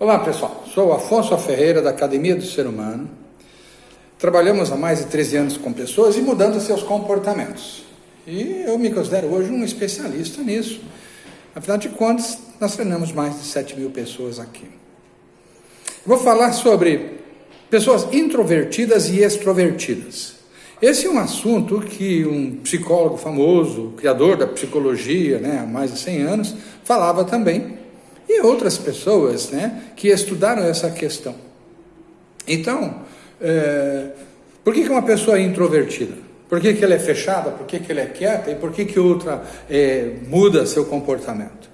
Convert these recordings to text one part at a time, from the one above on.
Olá pessoal, sou Afonso Ferreira da Academia do Ser Humano. Trabalhamos há mais de 13 anos com pessoas e mudando seus comportamentos. E eu me considero hoje um especialista nisso. Afinal de contas, nós treinamos mais de 7 mil pessoas aqui. Vou falar sobre pessoas introvertidas e extrovertidas. Esse é um assunto que um psicólogo famoso, criador da psicologia, né, há mais de 100 anos, falava também e outras pessoas né, que estudaram essa questão. Então, é, por que, que uma pessoa é introvertida? Por que, que ela é fechada? Por que, que ela é quieta? E por que, que outra é, muda seu comportamento?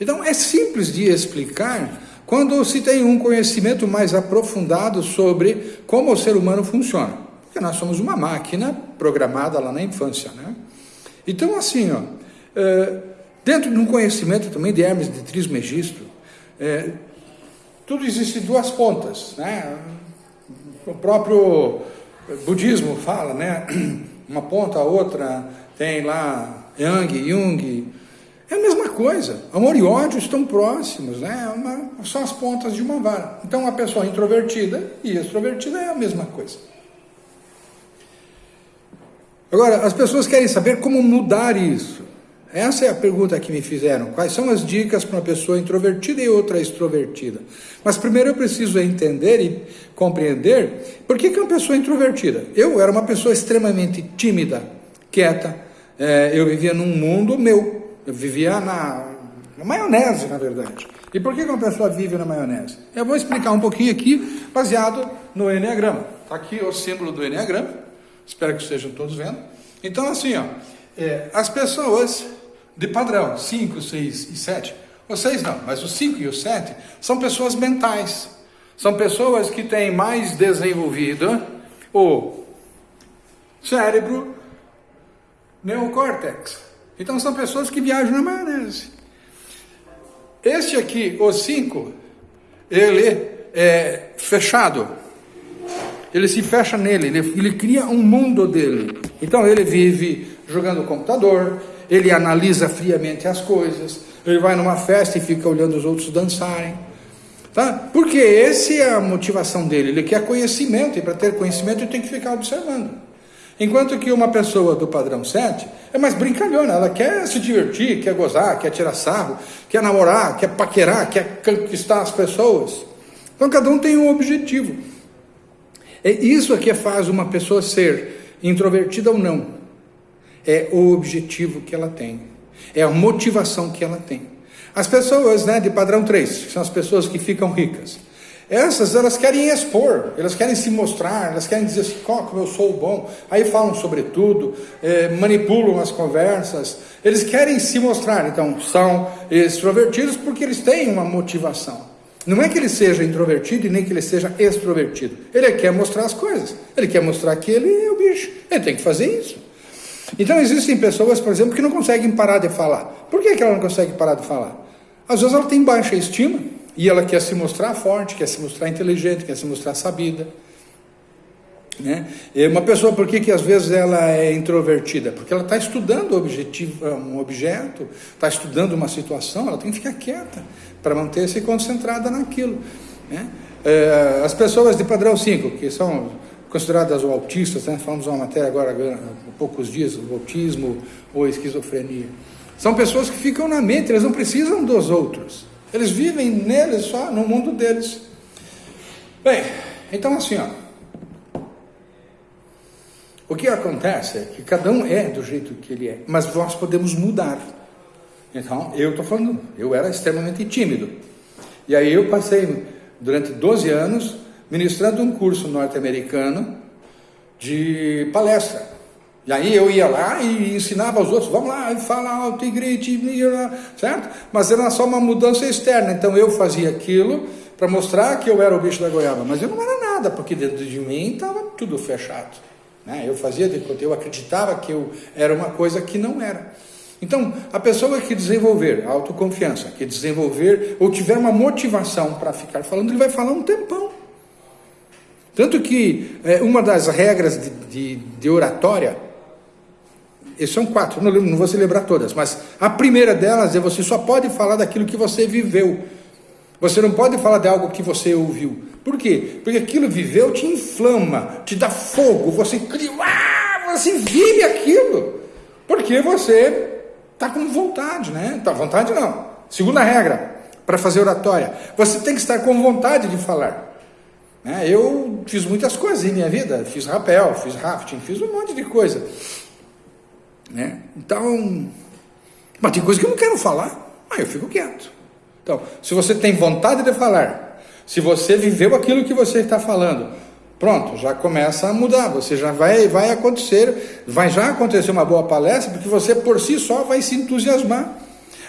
Então, é simples de explicar quando se tem um conhecimento mais aprofundado sobre como o ser humano funciona. Porque nós somos uma máquina programada lá na infância. Né? Então, assim, ó, é, Dentro de um conhecimento também de Hermes de Trismegisto, é, tudo existe duas pontas, né? O próprio budismo fala, né? Uma ponta, a outra tem lá Yang, Jung. É a mesma coisa. Amor e ódio estão próximos, né? Uma, são as pontas de uma vara. Então, uma pessoa introvertida e extrovertida é a mesma coisa. Agora, as pessoas querem saber como mudar isso. Essa é a pergunta que me fizeram. Quais são as dicas para uma pessoa introvertida e outra extrovertida? Mas primeiro eu preciso entender e compreender por que, que é uma pessoa introvertida. Eu era uma pessoa extremamente tímida, quieta. É, eu vivia num mundo meu. Eu vivia na, na maionese, na verdade. E por que, que uma pessoa vive na maionese? Eu vou explicar um pouquinho aqui, baseado no Enneagrama. Está aqui o símbolo do Enneagrama. Espero que estejam todos vendo. Então, assim, ó, é, as pessoas de padrão, 5, 6 e 7. O 6 não, mas o 5 e o 7 são pessoas mentais. São pessoas que têm mais desenvolvido o cérebro neocórtex. Então são pessoas que viajam na maionese. Este aqui, o 5, ele é fechado. Ele se fecha nele, ele, ele cria um mundo dele. Então ele vive jogando computador, ele analisa friamente as coisas, ele vai numa festa e fica olhando os outros dançarem. Tá? Porque essa é a motivação dele, ele quer conhecimento, e para ter conhecimento ele tem que ficar observando. Enquanto que uma pessoa do padrão 7 é mais brincalhona, ela quer se divertir, quer gozar, quer tirar sarro, quer namorar, quer paquerar, quer conquistar as pessoas. Então cada um tem um objetivo. É isso que faz uma pessoa ser introvertida ou não é o objetivo que ela tem, é a motivação que ela tem. As pessoas né, de padrão 3, que são as pessoas que ficam ricas, essas elas querem expor, elas querem se mostrar, elas querem dizer assim, oh, como eu sou bom, aí falam sobre tudo, é, manipulam as conversas, eles querem se mostrar, então são extrovertidos porque eles têm uma motivação. Não é que ele seja introvertido e nem que ele seja extrovertido. Ele quer mostrar as coisas. Ele quer mostrar que ele é o bicho. Ele tem que fazer isso. Então existem pessoas, por exemplo, que não conseguem parar de falar. Por que, que ela não consegue parar de falar? Às vezes ela tem baixa estima e ela quer se mostrar forte, quer se mostrar inteligente, quer se mostrar sabida. Né? Uma pessoa, por que, que às vezes ela é introvertida? Porque ela está estudando objetivo, um objeto, está estudando uma situação, ela tem que ficar quieta para manter-se concentrada naquilo. Né? É, as pessoas de padrão 5, que são consideradas autistas, né? falamos uma matéria agora há poucos dias, o autismo ou esquizofrenia. São pessoas que ficam na mente, eles não precisam dos outros. Eles vivem neles só, no mundo deles. Bem, então assim, ó. O que acontece é que cada um é do jeito que ele é, mas nós podemos mudar. Então, eu estou falando, eu era extremamente tímido. E aí eu passei durante 12 anos ministrando um curso norte-americano de palestra. E aí eu ia lá e ensinava aos outros, vamos lá, fala alto e grite, certo? Mas era só uma mudança externa, então eu fazia aquilo para mostrar que eu era o bicho da goiaba, mas eu não era nada, porque dentro de mim estava tudo fechado. Né? Eu fazia de eu acreditava que eu era uma coisa que não era. Então, a pessoa que desenvolver autoconfiança, que desenvolver ou tiver uma motivação para ficar falando, ele vai falar um tempão. Tanto que é, uma das regras de, de, de oratória, são quatro, não, não vou celebrar todas, mas a primeira delas é você só pode falar daquilo que você viveu. Você não pode falar de algo que você ouviu. Por quê? Porque aquilo viveu te inflama, te dá fogo, você cria, ah, você vive aquilo. Porque você está com vontade, né? Está vontade não. Segunda regra para fazer oratória, você tem que estar com vontade de falar. Né? Eu fiz muitas coisas em minha vida, fiz rapel, fiz rafting, fiz um monte de coisa. Né? Então, mas tem coisa que eu não quero falar, aí eu fico quieto. Então, se você tem vontade de falar, se você viveu aquilo que você está falando, pronto, já começa a mudar. Você já vai, vai acontecer, vai já acontecer uma boa palestra, porque você por si só vai se entusiasmar.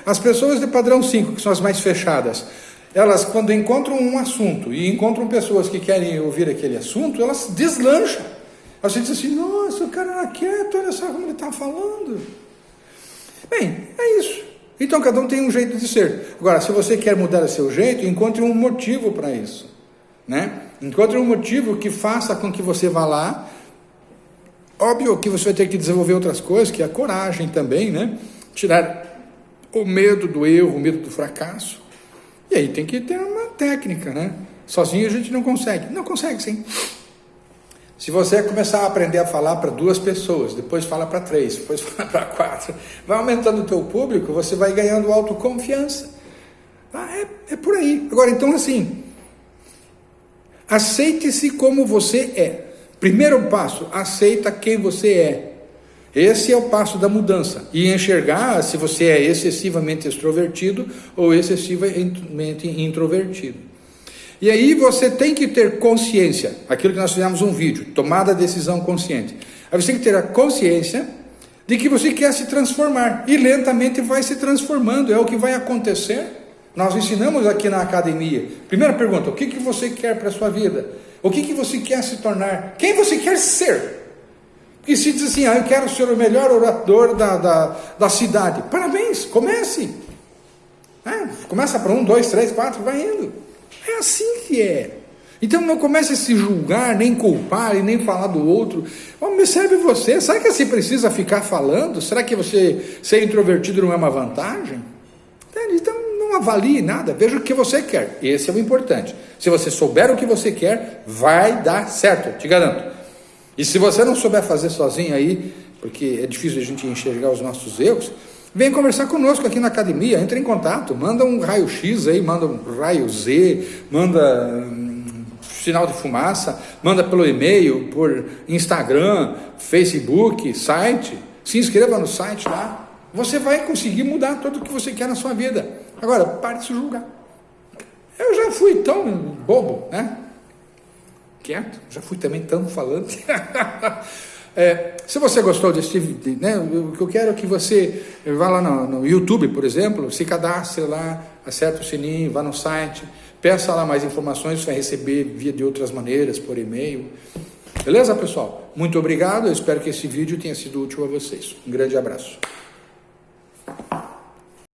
As pessoas de padrão 5, que são as mais fechadas, elas quando encontram um assunto e encontram pessoas que querem ouvir aquele assunto, elas deslancham. Você diz assim, nossa, o cara era quieto, olha só como ele está falando. Bem, é isso. Então cada um tem um jeito de ser. Agora, se você quer mudar o seu jeito, encontre um motivo para isso. Né? Encontre um motivo que faça com que você vá lá. Óbvio que você vai ter que desenvolver outras coisas, que é a coragem também, né? Tirar o medo do erro, o medo do fracasso. E aí tem que ter uma técnica, né? Sozinho a gente não consegue. Não consegue sim. Se você começar a aprender a falar para duas pessoas, depois fala para três, depois fala para quatro, vai aumentando o teu público, você vai ganhando autoconfiança. Ah, é, é por aí. Agora, então assim, aceite-se como você é. Primeiro passo, aceita quem você é. Esse é o passo da mudança. E enxergar se você é excessivamente extrovertido ou excessivamente introvertido. E aí você tem que ter consciência, aquilo que nós fizemos um vídeo, tomada decisão consciente. Aí você tem que ter a consciência de que você quer se transformar e lentamente vai se transformando, é o que vai acontecer. Nós ensinamos aqui na academia. Primeira pergunta: o que, que você quer para a sua vida? O que, que você quer se tornar? Quem você quer ser? E se diz assim, ah, eu quero ser o melhor orador da, da, da cidade. Parabéns, comece. É, começa para um, dois, três, quatro, vai indo. É assim que é. Então não comece a se julgar, nem culpar e nem falar do outro. Observe você, será que você precisa ficar falando? Será que você ser introvertido não é uma vantagem? Então não avalie nada, veja o que você quer. Esse é o importante. Se você souber o que você quer, vai dar certo, te garanto. E se você não souber fazer sozinho aí, porque é difícil a gente enxergar os nossos erros, vem conversar conosco aqui na academia, entre em contato, manda um raio-x aí, manda um raio Z, manda um sinal de fumaça, manda pelo e-mail, por Instagram, Facebook, site, se inscreva no site lá. Você vai conseguir mudar tudo o que você quer na sua vida. Agora, pare de se julgar. Eu já fui tão bobo, né? Quieto, já fui também tão falando. é, se você gostou desse vídeo, né, o que eu quero é que você vá lá no, no, YouTube, por exemplo, se cadastre lá, acerte o sininho, vá no site, peça lá mais informações, você vai receber via de outras maneiras, por e-mail. Beleza, pessoal? Muito obrigado, eu espero que esse vídeo tenha sido útil a vocês. Um grande abraço.